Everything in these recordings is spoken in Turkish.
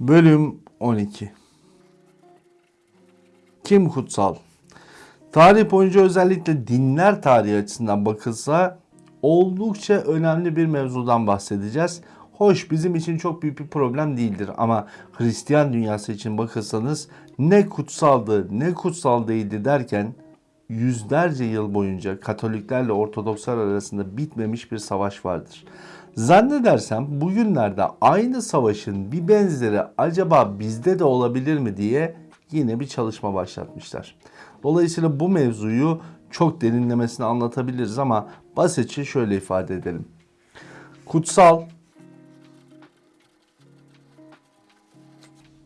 Bölüm 12 Kim kutsal? Tarih boyunca özellikle dinler tarihi açısından bakılsa oldukça önemli bir mevzudan bahsedeceğiz. Hoş bizim için çok büyük bir problem değildir ama Hristiyan dünyası için bakırsanız ne kutsaldı ne kutsal değildi derken yüzlerce yıl boyunca Katoliklerle Ortodokslar arasında bitmemiş bir savaş vardır. Zannedersem bugünlerde aynı savaşın bir benzeri acaba bizde de olabilir mi diye yine bir çalışma başlatmışlar. Dolayısıyla bu mevzuyu çok derinlemesine anlatabiliriz ama basitçe şöyle ifade edelim. Kutsal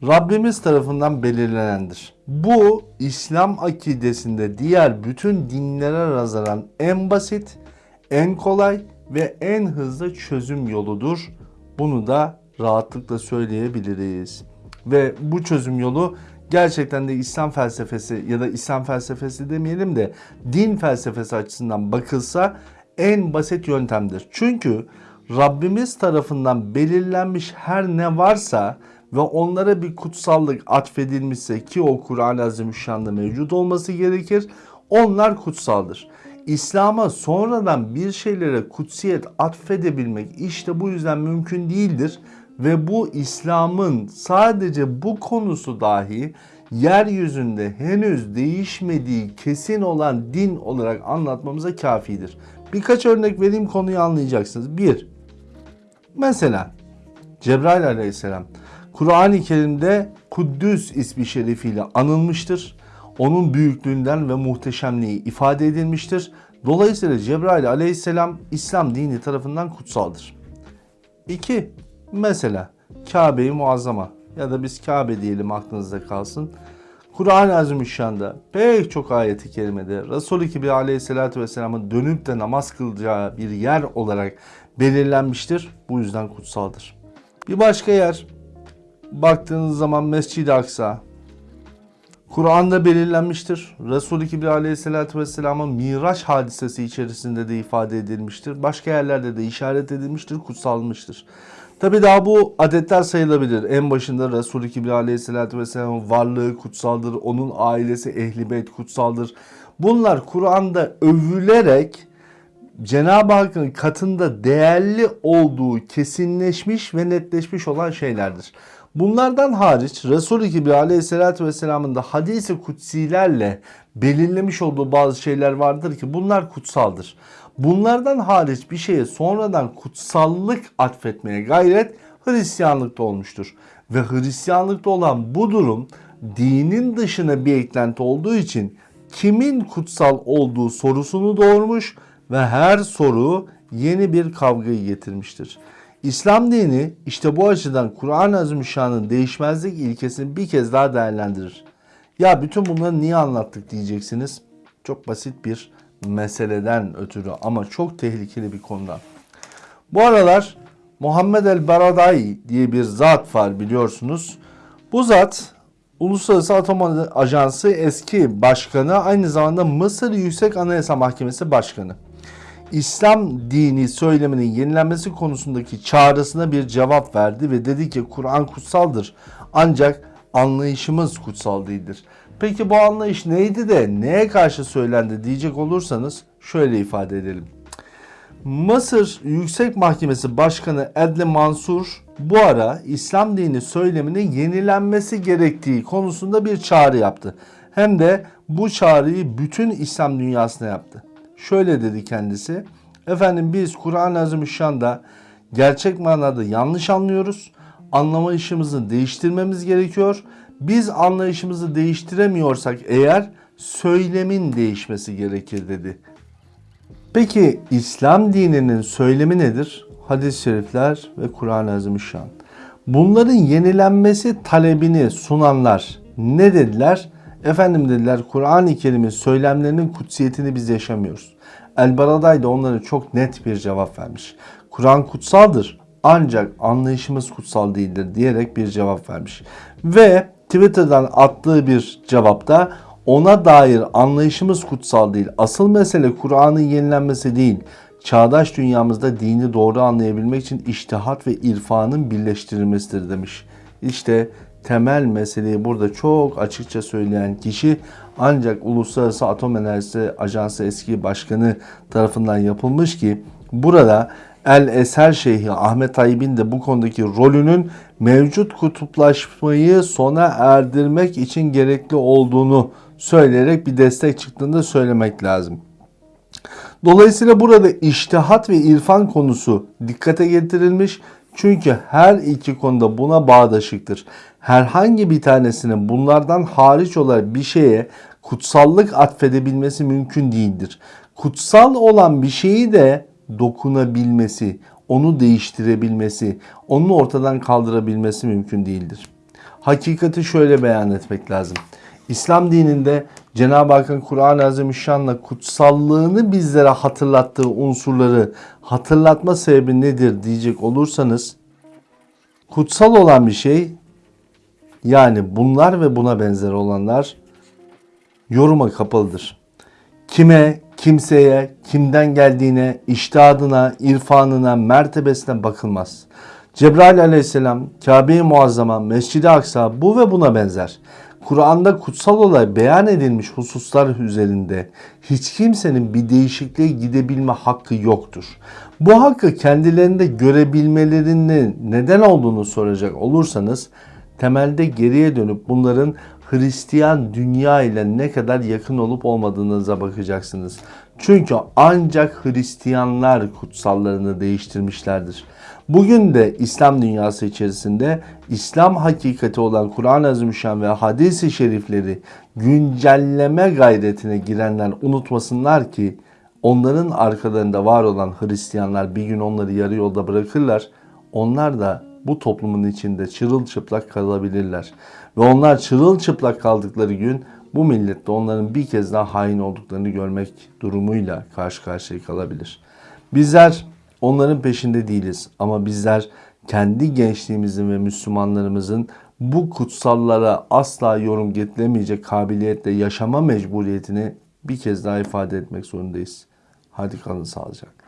Rabbimiz tarafından belirlenendir. Bu İslam akidesinde diğer bütün dinlere nazaran en basit, en kolay ve en hızlı çözüm yoludur. Bunu da rahatlıkla söyleyebiliriz. Ve bu çözüm yolu gerçekten de İslam felsefesi ya da İslam felsefesi demeyelim de din felsefesi açısından bakılsa en basit yöntemdir. Çünkü Rabbimiz tarafından belirlenmiş her ne varsa ve onlara bir kutsallık atfedilmişse ki o Kur'an-ı Azimüşşan'da mevcut olması gerekir. Onlar kutsaldır. İslam'a sonradan bir şeylere kutsiyet atfedebilmek işte bu yüzden mümkün değildir. Ve bu İslam'ın sadece bu konusu dahi yeryüzünde henüz değişmediği kesin olan din olarak anlatmamıza kafidir. Birkaç örnek vereyim konuyu anlayacaksınız. Bir, mesela Cebrail aleyhisselam Kur'an-ı Kerim'de Kuddüs ismi şerifiyle anılmıştır. Onun büyüklüğünden ve muhteşemliği ifade edilmiştir. Dolayısıyla Cebrail aleyhisselam İslam dini tarafından kutsaldır. 2. Mesela Kabe-i Muazzama ya da biz Kabe diyelim aklınızda kalsın. Kur'an-ı Azimüşşan'da pek çok ayeti kerimede Resul-i Kibri aleyhissalatü vesselamın dönüp de namaz kılacağı bir yer olarak belirlenmiştir. Bu yüzden kutsaldır. Bir başka yer baktığınız zaman Mescid-i Aksa Kur'an'da belirlenmiştir. Resul-i Kibri aleyhissalatü vesselamın Miraç hadisesi içerisinde de ifade edilmiştir. Başka yerlerde de işaret edilmiştir, kutsalmıştır. Tabi daha bu adetler sayılabilir. En başında Resul-i Kibri aleyhissalatü vesselamın varlığı kutsaldır. Onun ailesi ehli beyt kutsaldır. Bunlar Kur'an'da övülerek Cenab-ı Hakk'ın katında değerli olduğu kesinleşmiş ve netleşmiş olan şeylerdir. Bunlardan hariç Resul-i Kibri aleyhissalatü vesselamın da hadisi kutsilerle belirlemiş olduğu bazı şeyler vardır ki bunlar kutsaldır. Bunlardan hariç bir şeye sonradan kutsallık atfetmeye gayret Hristiyanlıkta olmuştur. Ve Hristiyanlıkta olan bu durum dinin dışına bir eklenti olduğu için kimin kutsal olduğu sorusunu doğurmuş ve her soru yeni bir kavgayı getirmiştir. İslam dini işte bu açıdan Kur'an-ı Azimüşşan'ın değişmezlik ilkesini bir kez daha değerlendirir. Ya bütün bunları niye anlattık diyeceksiniz. Çok basit bir meseleden ötürü ama çok tehlikeli bir konudan. Bu aralar Muhammed el Baradai diye bir zat var biliyorsunuz. Bu zat Uluslararası Atom Ajansı eski başkanı aynı zamanda Mısır Yüksek Anayasa Mahkemesi başkanı. İslam dini söyleminin yenilenmesi konusundaki çağrısına bir cevap verdi ve dedi ki Kur'an kutsaldır ancak anlayışımız kutsal değildir. Peki bu anlayış neydi de neye karşı söylendi diyecek olursanız şöyle ifade edelim. Mısır Yüksek Mahkemesi Başkanı Edle Mansur bu ara İslam dini söyleminin yenilenmesi gerektiği konusunda bir çağrı yaptı. Hem de bu çağrıyı bütün İslam dünyasına yaptı. Şöyle dedi kendisi. Efendim biz Kur'an-ı Azimüşşan'da gerçek manada yanlış anlıyoruz. Anlamayışımızı değiştirmemiz gerekiyor. Biz anlayışımızı değiştiremiyorsak eğer söylemin değişmesi gerekir dedi. Peki İslam dininin söylemi nedir? Hadis-i şerifler ve Kur'an-ı Azimüşşan. Bunların yenilenmesi talebini sunanlar ne dediler? Efendim dediler Kur'an-ı Kerim'in söylemlerinin kutsiyetini biz yaşamıyoruz. El-Baraday da onlara çok net bir cevap vermiş. Kur'an kutsaldır ancak anlayışımız kutsal değildir diyerek bir cevap vermiş. Ve Twitter'dan attığı bir cevapta ona dair anlayışımız kutsal değil. Asıl mesele Kur'an'ın yenilenmesi değil. Çağdaş dünyamızda dini doğru anlayabilmek için iştihat ve irfanın birleştirilmesidir demiş. İşte temel meseleyi burada çok açıkça söyleyen kişi ancak Uluslararası Atom Enerjisi Ajansı eski başkanı tarafından yapılmış ki burada El Eser Şeyhi Ahmet Tayyip'in de bu konudaki rolünün mevcut kutuplaşmayı sona erdirmek için gerekli olduğunu söyleyerek bir destek çıktığını söylemek lazım. Dolayısıyla burada iştihat ve irfan konusu dikkate getirilmiş. Çünkü her iki konuda buna bağdaşıktır. Herhangi bir tanesinin bunlardan hariç olarak bir şeye kutsallık atfedebilmesi mümkün değildir. Kutsal olan bir şeyi de dokunabilmesi, onu değiştirebilmesi, onu ortadan kaldırabilmesi mümkün değildir. Hakikati şöyle beyan etmek lazım. İslam dininde Cenab-ı Hakk'ın Kur'an-ı Azimüşşan'la kutsallığını bizlere hatırlattığı unsurları hatırlatma sebebi nedir diyecek olursanız kutsal olan bir şey yani bunlar ve buna benzer olanlar yoruma kapalıdır. Kime, kimseye, kimden geldiğine, iştihadına, irfanına, mertebesine bakılmaz. Cebrail aleyhisselam, Kabe-i Muazzama, Mescid-i Aksa bu ve buna benzer. Kur'an'da kutsal olay beyan edilmiş hususlar üzerinde hiç kimsenin bir değişikliğe gidebilme hakkı yoktur. Bu hakkı kendilerinde görebilmelerinin neden olduğunu soracak olursanız temelde geriye dönüp bunların Hristiyan dünya ile ne kadar yakın olup olmadığınıza bakacaksınız. Çünkü ancak Hristiyanlar kutsallarını değiştirmişlerdir. Bugün de İslam dünyası içerisinde İslam hakikati olan Kur'an-ı Azimüşşan ve hadis-i şerifleri güncelleme gayretine girenler unutmasınlar ki onların arkalarında var olan Hristiyanlar bir gün onları yarı yolda bırakırlar. Onlar da bu toplumun içinde çırılçıplak kalabilirler. Ve onlar çırılçıplak kaldıkları gün bu millet de onların bir kez daha hain olduklarını görmek durumuyla karşı karşıya kalabilir. Bizler onların peşinde değiliz ama bizler kendi gençliğimizin ve Müslümanlarımızın bu kutsallara asla yorum getiremeyecek kabiliyetle yaşama mecburiyetini bir kez daha ifade etmek zorundayız. Hadi kalın sağlıcakla.